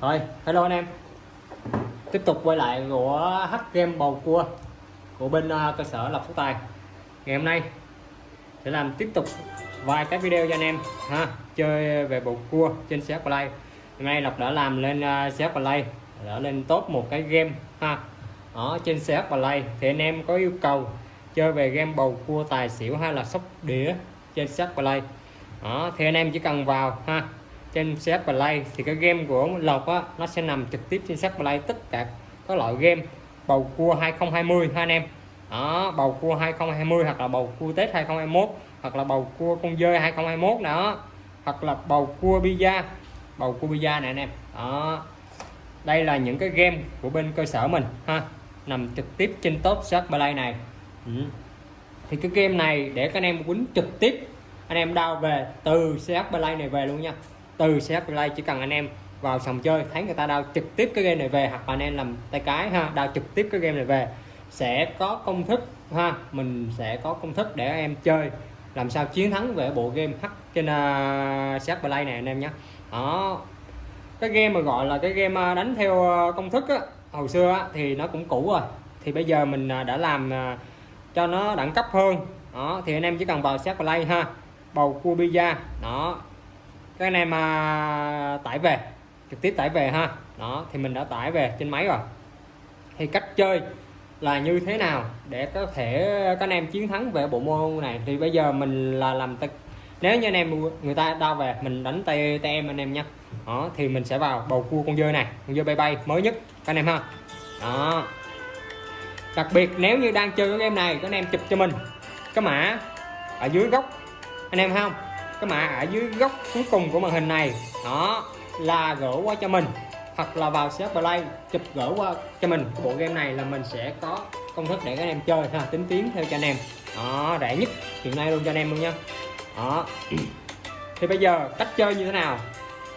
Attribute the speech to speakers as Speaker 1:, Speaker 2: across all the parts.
Speaker 1: rồi hello anh em. Tiếp tục quay lại của H game bầu cua của bên uh, cơ sở Lộc Phú Tài. Ngày hôm nay sẽ làm tiếp tục vài cái video cho anh em ha chơi về bầu cua trên xe Play hôm nay Lộc đã làm lên ờ, uh, Play đã lên top một cái game ha ở trên xe Play thì anh em có yêu cầu chơi về game bầu cua tài xỉu hay là sóc đĩa trên xe Play đó thì anh em chỉ cần vào ha trên CH Play, thì cái game của Lộc á, nó sẽ nằm trực tiếp trên CH Play tất cả các loại game. Bầu cua 2020 ha anh em? Đó, bầu cua 2020 hoặc là bầu cua Tết 2021 hoặc là bầu cua con dơi 2021 đó. Hoặc là bầu cua pizza. Bầu cua pizza này anh em. Đó. Đây là những cái game của bên cơ sở mình, ha. Nằm trực tiếp trên top CH Play này. Ừ. thì cái game này để các anh em quýnh trực tiếp, anh em đào về từ CH Play này về luôn nha từ CH Play chỉ cần anh em vào sòng chơi thấy người ta đao trực tiếp cái game này về hoặc là anh em làm tay cái ha đao trực tiếp cái game này về sẽ có công thức ha mình sẽ có công thức để em chơi. Làm sao chiến thắng về bộ game H trên à, uh, CH Play này anh em nhé. Đó. Cái game mà gọi là cái game à, đánh theo à, công thức á hồi xưa á, thì nó cũng cũ rồi. Thì bây giờ mình đã làm cho nó đẳng cấp hơn. Đó thì anh em chỉ cần vào CH Play ha bầu cua pizza. Đó các anh em à, tải về trực tiếp tải về ha. Đó thì mình đã tải về trên máy rồi. Thì cách chơi là như thế nào để có thể các anh em chiến thắng về bộ môn này? Thì bây giờ mình là làm tay nếu như anh em người ta đau về mình đánh tay tay em anh em nha. Đó thì mình sẽ vào bầu cua con dơi này con dơi bay bay mới nhất các anh em ha. Đó. Đặc biệt nếu như đang chơi cái game này các anh em chụp cho mình. Cái mã ở dưới góc anh em không? Cái mã ở dưới góc cuối cùng của màn hình này đó là gửi qua cho mình, hoặc là vào CH Play chụp gửi qua cho mình. Bộ game này là mình sẽ có công thức để các anh em chơi ha, tính tiến theo cho anh em. Đó, rẻ nhất hiện nay luôn cho anh em luôn nha. Đó. Thì bây giờ cách chơi như thế nào?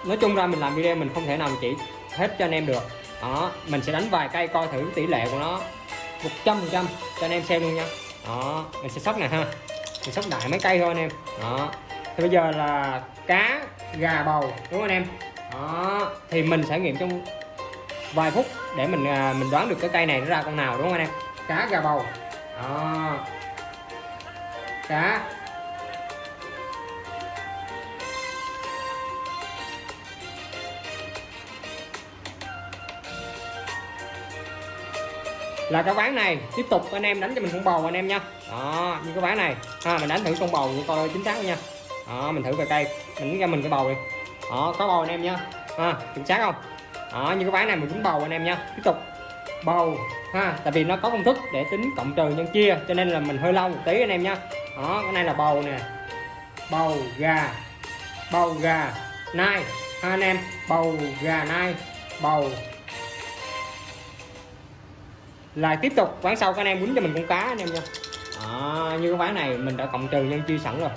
Speaker 1: Nói chung ra mình làm video mình không thể nào chỉ hết cho anh em được. Đó, mình sẽ đánh vài cây coi thử tỷ lệ của nó 100 trăm cho anh em xem luôn nha. Đó, mình sẽ sóc nè ha. Mình sóc đại mấy cây thôi anh em. Đó thì bây giờ là cá gà bầu đúng không anh em? Đó thì mình sẽ nghiệm trong vài phút để mình à, mình đoán được cái cây này nó ra con nào đúng không anh em? Cá gà bầu. Đó. Cá. Là cái ván này tiếp tục anh em đánh cho mình con bầu anh em nha. Đó như cái ván này. Ha mình đánh thử con bầu coi chính xác nha đó mình thử về cây. Mình ra mình cái bầu đi. Đó có bầu anh em nha. Ha chính xác không? Đó như cái ván này mình cũng bầu anh em nha. Tiếp tục. Bầu, ha, tại vì nó có công thức để tính cộng trừ nhân chia, cho nên là mình hơi lâu một tí anh em nha. Đó cái này là bầu nè. Bầu gà. Bầu gà nai. Ha, anh em. Bầu gà nai. Bầu. Là tiếp tục. Ván sau các anh em quýnh cho mình con cá anh em nha à, như cái ván này mình đã cộng trừ nhân chia sẵn rồi.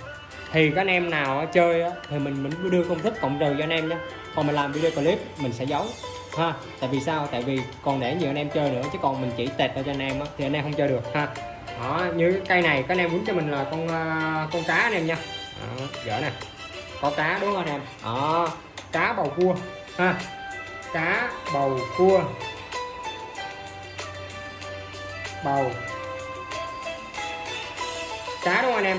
Speaker 1: Thì các anh em nào chơi thì mình mình đưa công thức cộng trừ cho anh em nhé còn mình làm video clip mình sẽ giấu ha. Tại vì sao? Tại vì còn để nhiều anh em chơi nữa chứ còn mình chỉ tẹt cho anh em thì anh em không chơi được ha. Đó như cái cây này các anh em muốn cho mình là con ờ, con cá anh em nha đó, dở nè. Có cá đúng không anh em? Đó cá bầu cua ha. Cá bầu cua. Bầu cá đúng không anh em?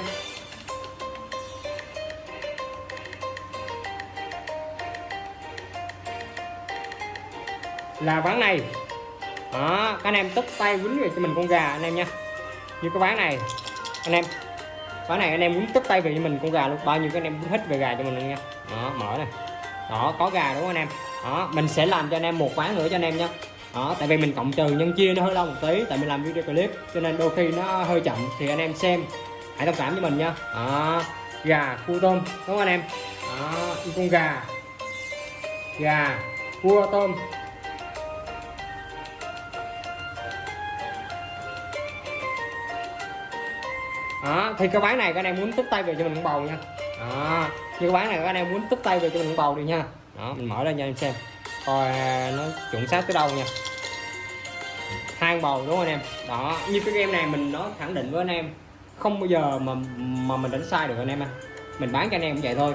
Speaker 1: Là ván này. Đó, các anh em tức tay quýnh về cho mình con gà anh em nha. Như cái ván này, anh em. Ván này anh em muốn tức tay về cho mình con gà luôn. Bao nhiêu các anh em hết về gà cho mình luôn nha. Đó, mở này. Đó, có gà đúng không anh em? Đó, mình sẽ làm cho anh em một ván nữa cho anh em nha. Đó, tại vì mình cộng trừ nhân chia nó hơi lâu một tí, tại mình làm video clip, cho nên đôi khi nó hơi chậm. Thì anh em xem hãy thông cảm với mình nha. Đó. Gà, cua, tôm, đúng không anh em? Đó, con gà. Gà, cua, tôm. Đó, thì cái bán này các anh em muốn tức tay về cho mình bầu nha. Đó. Như cái bán này các anh em muốn tức tay về cho mình bầu đi nha. Đó, mình mở lên cho anh xem. Coi à, nó chuẩn xác tới đâu nha. Hai bầu, đúng không anh em? Đó, như cái game này mình nói khẳng định với anh em không bao giờ mà mà mình đánh sai được anh em à mình bán cho anh em cũng vậy thôi.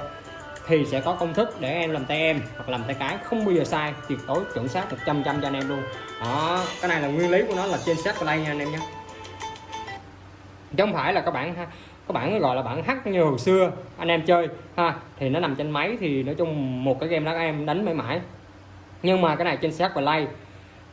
Speaker 1: Thì sẽ có công thức để em làm tay em hoặc làm tay cái. Không bao giờ sai, tuyệt đối chuẩn xác 100 trăm cho anh em luôn. Đó, cái này là nguyên lý của nó là trên set play nha anh em nhé. Chứ không phải là các bạn ha, các bạn gọi là bản hack như hồi xưa, anh em chơi, ha, thì nó nằm trên máy thì nói chung một cái game đó các em đánh mãi mãi. Nhưng mà cái này trên set play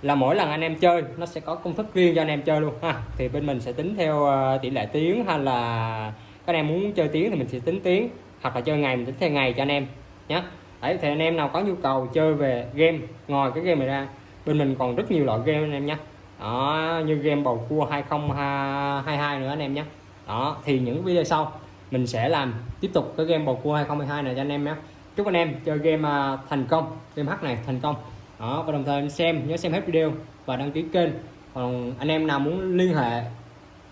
Speaker 1: là mỗi lần anh em chơi, nó sẽ có công thức riêng cho anh em chơi luôn, ha. Thì bên mình sẽ tính theo ờ, tỷ lệ tiếng hay là các anh em muốn chơi tiếng thì mình sẽ tính tiếng, hoặc là chơi ngày mình tính theo ngày cho anh em nhé đấy, thì anh em nào có nhu cầu chơi về game, ngoài cái game này ra, bên mình còn rất nhiều loại game anh em nhé đó, như game bầu cua 2022 nữa anh em nhé đó, thì những video sau, mình sẽ làm tiếp tục cái game bầu cua 2022 này cho anh em nhé chúc anh em chơi game ờ, thành công, game hack này thành công đó, và đồng thời anh xem, nhớ xem hết video và đăng ký kênh. Còn anh em nào muốn liên hệ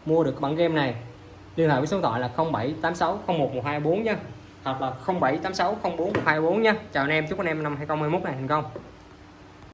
Speaker 1: mua được bản game này, liên hệ với số điện thoại là 0786 011224 nha. Hoặc là 0786 04 124 nha. Chào anh em, chúc anh em năm 2021 này thành công.